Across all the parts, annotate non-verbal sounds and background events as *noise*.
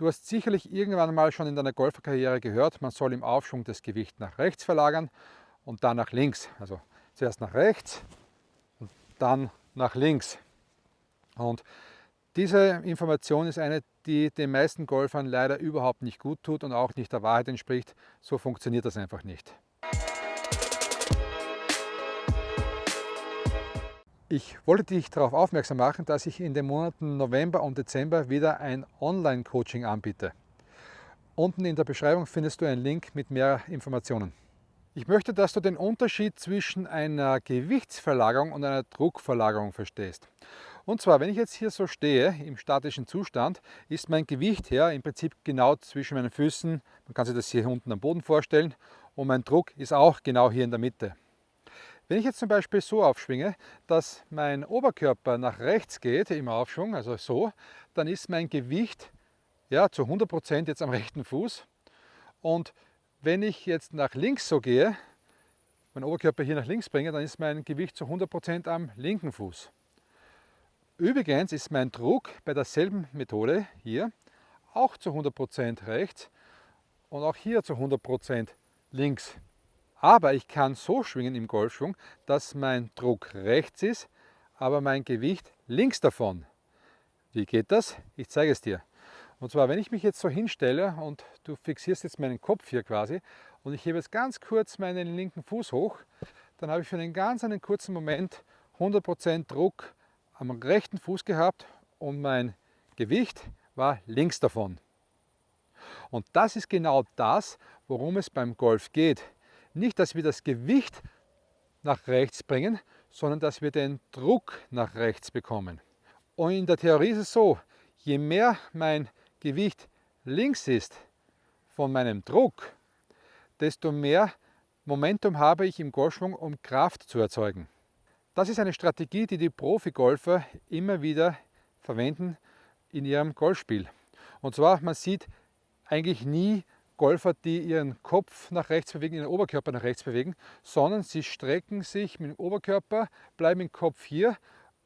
Du hast sicherlich irgendwann mal schon in deiner Golferkarriere gehört, man soll im Aufschwung das Gewicht nach rechts verlagern und dann nach links. Also zuerst nach rechts und dann nach links. Und diese Information ist eine, die den meisten Golfern leider überhaupt nicht gut tut und auch nicht der Wahrheit entspricht. So funktioniert das einfach nicht. Ich wollte dich darauf aufmerksam machen, dass ich in den Monaten November und Dezember wieder ein Online-Coaching anbiete. Unten in der Beschreibung findest du einen Link mit mehr Informationen. Ich möchte, dass du den Unterschied zwischen einer Gewichtsverlagerung und einer Druckverlagerung verstehst. Und zwar, wenn ich jetzt hier so stehe, im statischen Zustand, ist mein Gewicht her im Prinzip genau zwischen meinen Füßen, man kann sich das hier unten am Boden vorstellen, und mein Druck ist auch genau hier in der Mitte. Wenn ich jetzt zum Beispiel so aufschwinge, dass mein Oberkörper nach rechts geht im Aufschwung, also so, dann ist mein Gewicht ja, zu 100% jetzt am rechten Fuß. Und wenn ich jetzt nach links so gehe, meinen Oberkörper hier nach links bringe, dann ist mein Gewicht zu 100% am linken Fuß. Übrigens ist mein Druck bei derselben Methode hier auch zu 100% rechts und auch hier zu 100% links. Aber ich kann so schwingen im Golfschwung, dass mein Druck rechts ist, aber mein Gewicht links davon. Wie geht das? Ich zeige es dir. Und zwar, wenn ich mich jetzt so hinstelle und du fixierst jetzt meinen Kopf hier quasi und ich hebe jetzt ganz kurz meinen linken Fuß hoch, dann habe ich für einen ganz einen kurzen Moment 100% Druck am rechten Fuß gehabt und mein Gewicht war links davon. Und das ist genau das, worum es beim Golf geht. Nicht, dass wir das Gewicht nach rechts bringen, sondern dass wir den Druck nach rechts bekommen. Und in der Theorie ist es so, je mehr mein Gewicht links ist von meinem Druck, desto mehr Momentum habe ich im Golfschwung, um Kraft zu erzeugen. Das ist eine Strategie, die die Profi-Golfer immer wieder verwenden in ihrem Golfspiel. Und zwar, man sieht eigentlich nie Golfer, die ihren Kopf nach rechts bewegen, ihren Oberkörper nach rechts bewegen, sondern sie strecken sich mit dem Oberkörper, bleiben im Kopf hier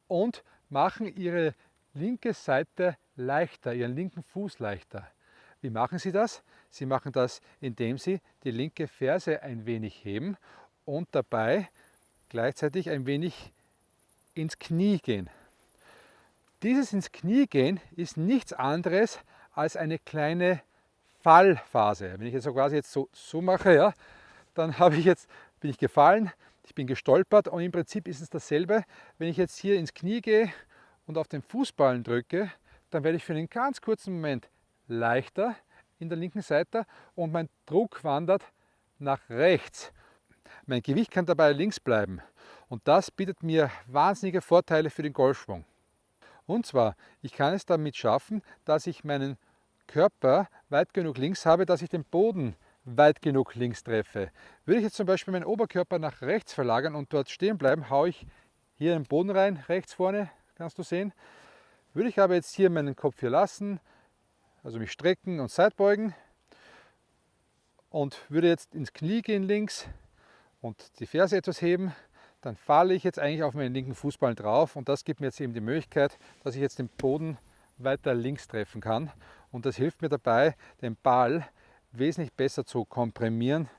und machen ihre linke Seite leichter, ihren linken Fuß leichter. Wie machen sie das? Sie machen das, indem sie die linke Ferse ein wenig heben und dabei gleichzeitig ein wenig ins Knie gehen. Dieses ins Knie gehen ist nichts anderes als eine kleine Fallphase. Wenn ich jetzt so quasi jetzt so, so mache, ja, dann *laughs* habe ich jetzt, bin ich gefallen, ich bin gestolpert und im Prinzip ist es dasselbe. Wenn ich jetzt hier ins Knie gehe und auf den Fußballen drücke, dann werde ich für einen ganz kurzen Moment leichter in der linken Seite und mein Druck wandert nach rechts. Mein Gewicht kann dabei links bleiben und das bietet mir wahnsinnige Vorteile für den Golfschwung. Und zwar, ich kann es damit schaffen, dass ich meinen Körper weit genug links habe, dass ich den Boden weit genug links treffe. Würde ich jetzt zum Beispiel meinen Oberkörper nach rechts verlagern und dort stehen bleiben, haue ich hier den Boden rein, rechts vorne, kannst du sehen. Würde ich aber jetzt hier meinen Kopf hier lassen, also mich strecken und seitbeugen und würde jetzt ins Knie gehen links und die Ferse etwas heben, dann falle ich jetzt eigentlich auf meinen linken Fußball drauf und das gibt mir jetzt eben die Möglichkeit, dass ich jetzt den Boden weiter links treffen kann und das hilft mir dabei, den Ball wesentlich besser zu komprimieren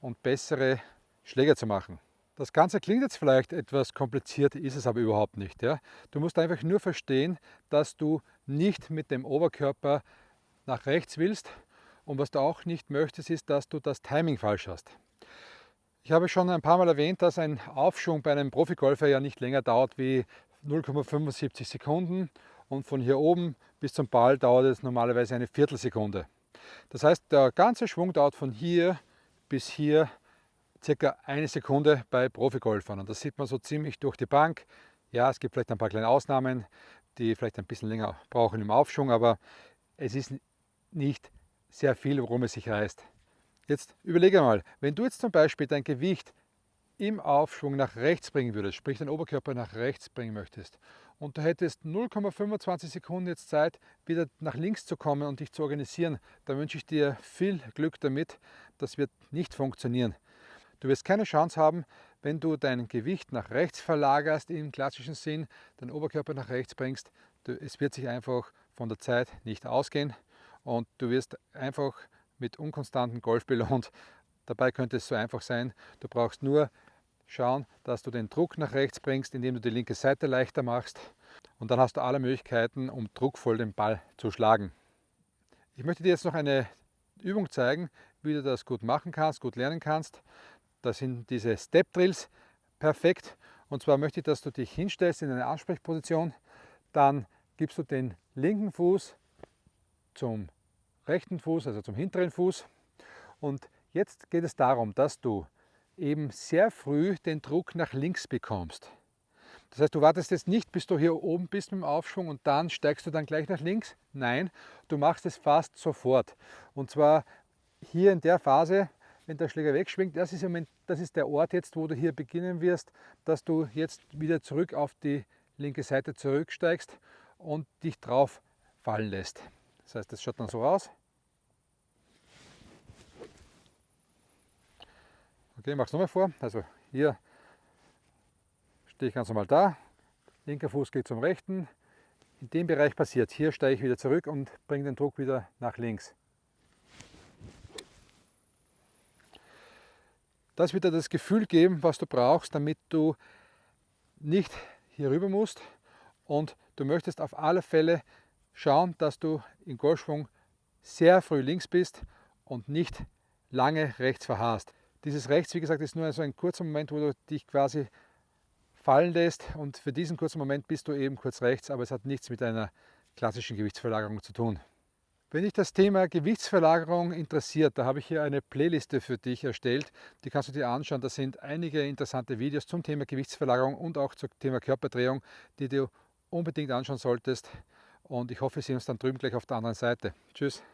und bessere Schläge zu machen. Das Ganze klingt jetzt vielleicht etwas kompliziert, ist es aber überhaupt nicht. Ja? Du musst einfach nur verstehen, dass du nicht mit dem Oberkörper nach rechts willst und was du auch nicht möchtest, ist, dass du das Timing falsch hast. Ich habe schon ein paar Mal erwähnt, dass ein Aufschwung bei einem Profigolfer ja nicht länger dauert wie 0,75 Sekunden und von hier oben bis zum Ball dauert es normalerweise eine Viertelsekunde. Das heißt, der ganze Schwung dauert von hier bis hier circa eine Sekunde bei Profigolfern und das sieht man so ziemlich durch die Bank. Ja, es gibt vielleicht ein paar kleine Ausnahmen, die vielleicht ein bisschen länger brauchen im Aufschwung, aber es ist nicht sehr viel, worum es sich reißt. Jetzt überlege mal, wenn du jetzt zum Beispiel dein Gewicht im Aufschwung nach rechts bringen würdest, sprich den Oberkörper nach rechts bringen möchtest und du hättest 0,25 Sekunden jetzt Zeit, wieder nach links zu kommen und dich zu organisieren, dann wünsche ich dir viel Glück damit. Das wird nicht funktionieren. Du wirst keine Chance haben, wenn du dein Gewicht nach rechts verlagerst im klassischen Sinn, deinen Oberkörper nach rechts bringst. Es wird sich einfach von der Zeit nicht ausgehen und du wirst einfach mit unkonstantem Golf belohnt. Dabei könnte es so einfach sein, du brauchst nur schauen, dass du den Druck nach rechts bringst, indem du die linke Seite leichter machst und dann hast du alle Möglichkeiten, um druckvoll den Ball zu schlagen. Ich möchte dir jetzt noch eine Übung zeigen, wie du das gut machen kannst, gut lernen kannst. Das sind diese Step Drills perfekt. Und zwar möchte ich, dass du dich hinstellst in eine Ansprechposition, dann gibst du den linken Fuß zum rechten Fuß, also zum hinteren Fuß. Und jetzt geht es darum, dass du eben sehr früh den Druck nach links bekommst. Das heißt, du wartest jetzt nicht, bis du hier oben bist mit dem Aufschwung und dann steigst du dann gleich nach links. Nein, du machst es fast sofort. Und zwar hier in der Phase, wenn der Schläger wegschwingt, das ist, Moment, das ist der Ort jetzt, wo du hier beginnen wirst, dass du jetzt wieder zurück auf die linke Seite zurücksteigst und dich drauf fallen lässt. Das heißt, das schaut dann so aus. Okay, mach's nochmal vor. Also hier stehe ich ganz normal da, linker Fuß geht zum rechten. In dem Bereich passiert, hier steige ich wieder zurück und bringe den Druck wieder nach links. Das wird dir das Gefühl geben, was du brauchst, damit du nicht hier rüber musst und du möchtest auf alle Fälle schauen, dass du im Golfschwung sehr früh links bist und nicht lange rechts verharrst. Dieses rechts, wie gesagt, ist nur so ein kurzer Moment, wo du dich quasi fallen lässt und für diesen kurzen Moment bist du eben kurz rechts, aber es hat nichts mit einer klassischen Gewichtsverlagerung zu tun. Wenn dich das Thema Gewichtsverlagerung interessiert, da habe ich hier eine Playliste für dich erstellt. Die kannst du dir anschauen. Da sind einige interessante Videos zum Thema Gewichtsverlagerung und auch zum Thema Körperdrehung, die du unbedingt anschauen solltest. Und ich hoffe, wir sehen uns dann drüben gleich auf der anderen Seite. Tschüss.